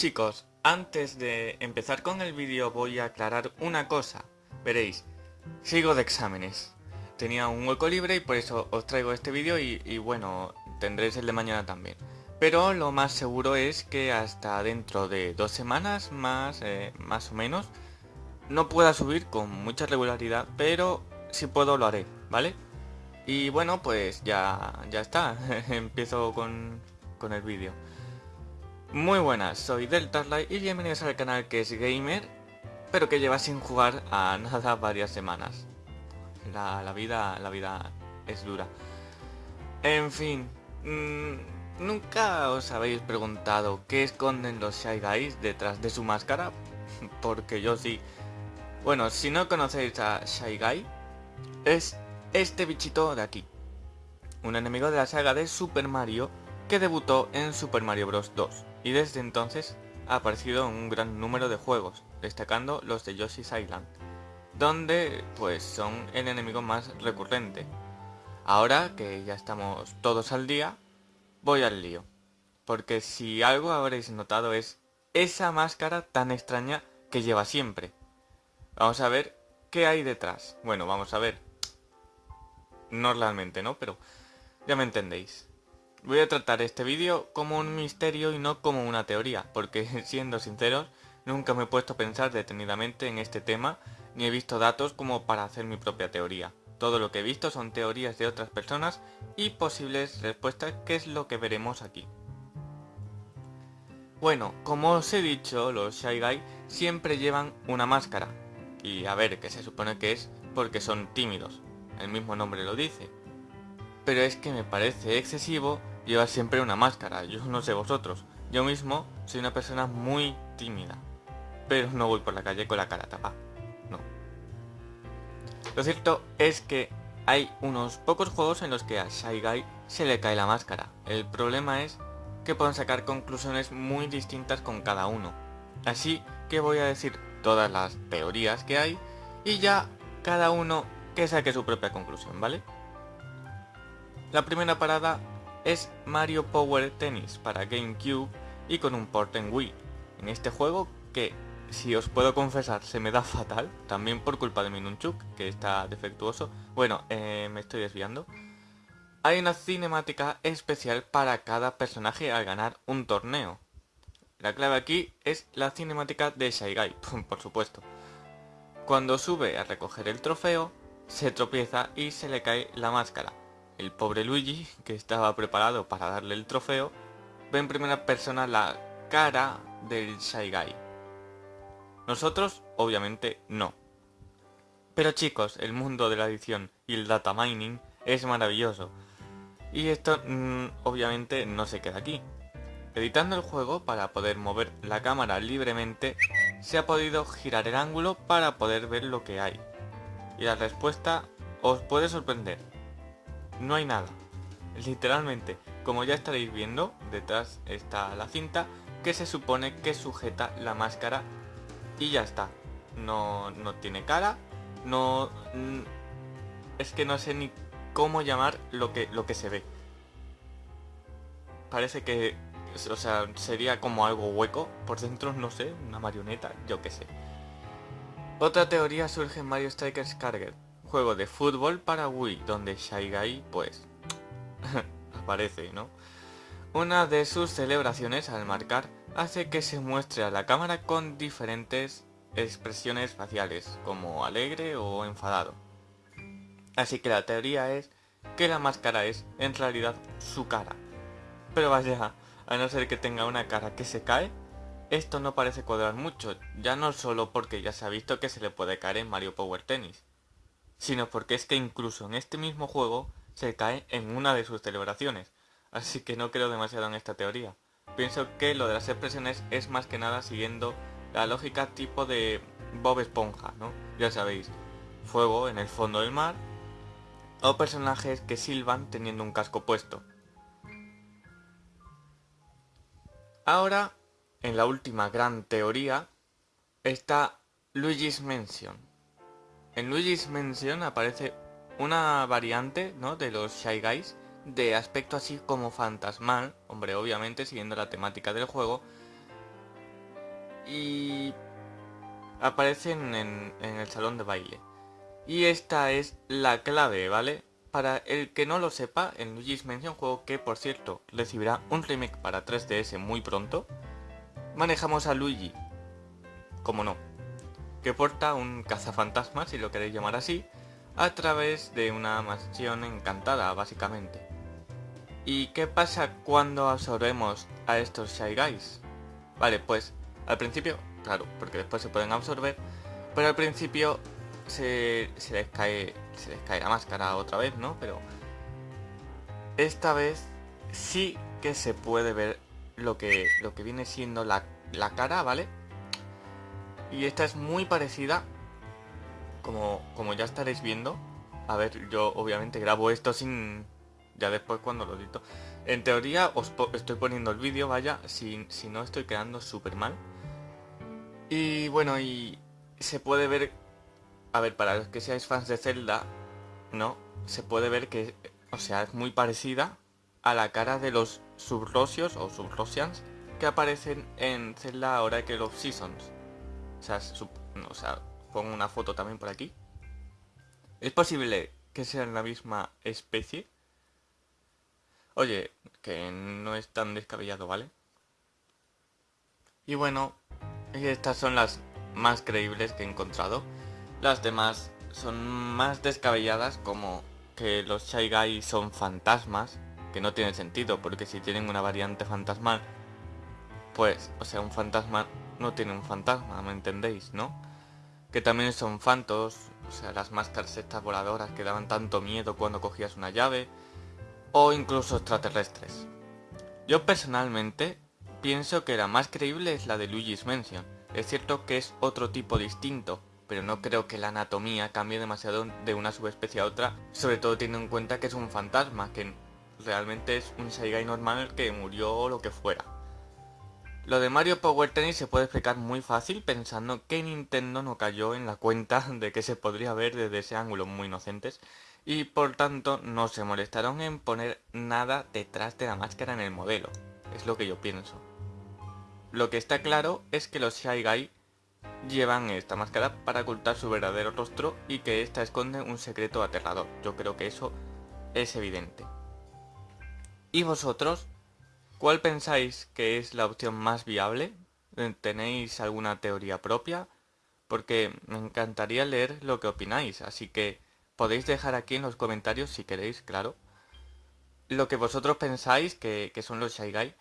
Chicos, antes de empezar con el vídeo voy a aclarar una cosa. Veréis, sigo de exámenes. Tenía un hueco libre y por eso os traigo este vídeo y, bueno, tendréis el de mañana también. Pero lo más seguro es que hasta dentro de dos semanas más, eh, más o menos, no pueda subir con mucha regularidad, pero si puedo lo haré, ¿vale? Y bueno, pues ya, ya está, empiezo con, con el vídeo. Muy buenas, soy Deltarlight y bienvenidos al canal que es Gamer, pero que lleva sin jugar a nada varias semanas. La, vida, la vida es dura. En fin, mm, ¿nunca os habéis preguntado qué esconden los Shy Guys detrás de su máscara? Porque yo sí. Bueno, si no conocéis a Shy Guy, es este bichito de aquí. Un enemigo de la saga de Super Mario que debutó en Super Mario Bros. 2 y desde entonces ha aparecido en un gran número de juegos, destacando los de Yoshi's Island, donde pues son el enemigo más recurrente. Ahora que ya estamos todos al día, voy al lío, porque si algo habréis notado es esa máscara tan extraña que lleva siempre. Vamos a ver qué hay detrás. Bueno, vamos a ver. No realmente, ¿no? Pero ya me entendéis. Voy a tratar este vídeo como un misterio y no como una teoría, porque siendo sinceros, nunca me he puesto a pensar detenidamente en este tema, ni he visto datos como para hacer mi propia teoría. Todo lo que he visto son teorías de otras personas y posibles respuestas, que es lo que veremos aquí. Bueno, como os he dicho, los Shy Guy siempre llevan una máscara. Y a ver, que se supone que es porque son tímidos. El mismo nombre lo dice. Pero es que me parece excesivo lleva siempre una máscara, yo no sé vosotros. Yo mismo soy una persona muy tímida, pero no voy por la calle con la cara tapada, no. Lo cierto es que hay unos pocos juegos en los que a Shy Guy se le cae la máscara. El problema es que pueden sacar conclusiones muy distintas con cada uno. Así que voy a decir todas las teorías que hay y ya cada uno que saque su propia conclusión, ¿vale? La primera parada es Mario Power Tennis para GameCube y con un port en Wii. En este juego que, si os puedo confesar, se me da fatal, también por culpa de mi Nunchuk, que está defectuoso. Bueno, eh, me estoy desviando. Hay una cinemática especial para cada personaje al ganar un torneo. La clave aquí es la cinemática de Shy Guy, por supuesto. Cuando sube a recoger el trofeo, se tropieza y se le cae la máscara. El pobre Luigi, que estaba preparado para darle el trofeo, ve en primera persona la cara del Shy Guy. Nosotros, obviamente, no. Pero chicos, el mundo de la edición y el data mining es maravilloso. Y esto, mm, obviamente, no se queda aquí. Editando el juego para poder mover la cámara libremente, se ha podido girar el ángulo para poder ver lo que hay. Y la respuesta os puede sorprender no hay nada. Literalmente, como ya estaréis viendo, detrás está la cinta que se supone que sujeta la máscara y ya está. No, no tiene cara, no... Es que no sé ni cómo llamar lo que, lo que se ve. Parece que... O sea, sería como algo hueco. Por dentro, no sé, una marioneta, yo qué sé. Otra teoría surge en Mario Strikers Carger, juego de fútbol para Wii, donde Guy, pues, aparece, ¿no? Una de sus celebraciones al marcar hace que se muestre a la cámara con diferentes expresiones faciales, como alegre o enfadado. Así que la teoría es que la máscara es en realidad su cara. Pero vaya, a no ser que tenga una cara que se cae, esto no parece cuadrar mucho, ya no solo porque ya se ha visto que se le puede caer en Mario Power Tennis, sino porque es que incluso en este mismo juego se cae en una de sus celebraciones, así que no creo demasiado en esta teoría. Pienso que lo de las expresiones es más que nada siguiendo la lógica tipo de Bob Esponja, ¿no? Ya sabéis, fuego en el fondo del mar, o personajes que silban teniendo un casco puesto. Ahora, en la última gran teoría, está Luigi's Mansion. En Luigi's Mansion aparece una variante ¿no? de los Shy Guys de aspecto así como fantasmal, hombre, obviamente siguiendo la temática del juego, y aparecen en, el salón de baile. Y esta es la clave, ¿vale? Para el que no lo sepa, en Luigi's Mansion, juego que por cierto recibirá un remake para 3DS muy pronto, manejamos a Luigi, como no, que porta un cazafantasma, si lo queréis llamar así, a través de una mansión encantada, básicamente. ¿Y qué pasa cuando absorbemos a estos Shy Guys? Vale, pues al principio, claro, porque después se pueden absorber, pero al principio se, les cae se les cae la máscara otra vez, ¿no? Pero esta vez sí que se puede ver lo que, lo que viene siendo la, la cara, ¿vale? Y esta es muy parecida, como, como ya estaréis viendo. A ver, yo obviamente grabo esto sin... Ya después cuando lo edito. En teoría os estoy poniendo el vídeo, vaya, si, si no estoy quedando súper mal. Y bueno, y se puede ver a ver, para los que seáis fans de Zelda, ¿no? Se puede ver que, o sea, es muy parecida a la cara de los subrosios o subrosians que aparecen en Zelda Oracle of Seasons. O sea, pongo una foto también por aquí. ¿Es posible que sean la misma especie? Oye, que no es tan descabellado, ¿vale? Y bueno, estas son las más creíbles que he encontrado. Las demás son más descabelladas como que los Shy Guys son fantasmas, que no tiene sentido, porque si tienen una variante fantasmal, pues, o sea, un fantasma no tiene un fantasma, ¿me entendéis, no? Que también son fantos, o sea, las máscaras estas voladoras que daban tanto miedo cuando cogías una llave, o incluso extraterrestres. Yo personalmente pienso que la más creíble es la de Luigi's Mansion. Es cierto que es otro tipo distinto, pero no creo que la anatomía cambie demasiado de una subespecie a otra, sobre todo teniendo en cuenta que es un fantasma, que realmente es un Saigai normal que murió o lo que fuera. Lo de Mario Power Tennis se puede explicar muy fácil pensando que Nintendo no cayó en la cuenta de que se podría ver desde ese ángulo muy inocentes y por tanto no se molestaron en poner nada detrás de la máscara en el modelo, es lo que yo pienso. Lo que está claro es que los Shy Guy llevan esta máscara para ocultar su verdadero rostro y que ésta esconde un secreto aterrador. Yo creo que eso es evidente. ¿Y vosotros? ¿Cuál pensáis que es la opción más viable? ¿Tenéis alguna teoría propia? Porque me encantaría leer lo que opináis, así que podéis dejar aquí en los comentarios si queréis, claro. Lo que vosotros pensáis que, son los Shy.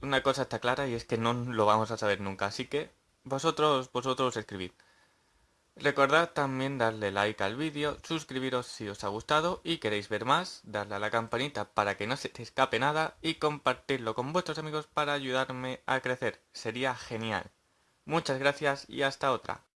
Una cosa está clara y es que no lo vamos a saber nunca, así que vosotros, vosotros escribid. Recordad también darle like al vídeo, suscribiros si os ha gustado y queréis ver más, darle a la campanita para que no se te escape nada y compartirlo con vuestros amigos para ayudarme a crecer. Sería genial. Muchas gracias y hasta otra.